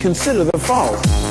Consider the fall.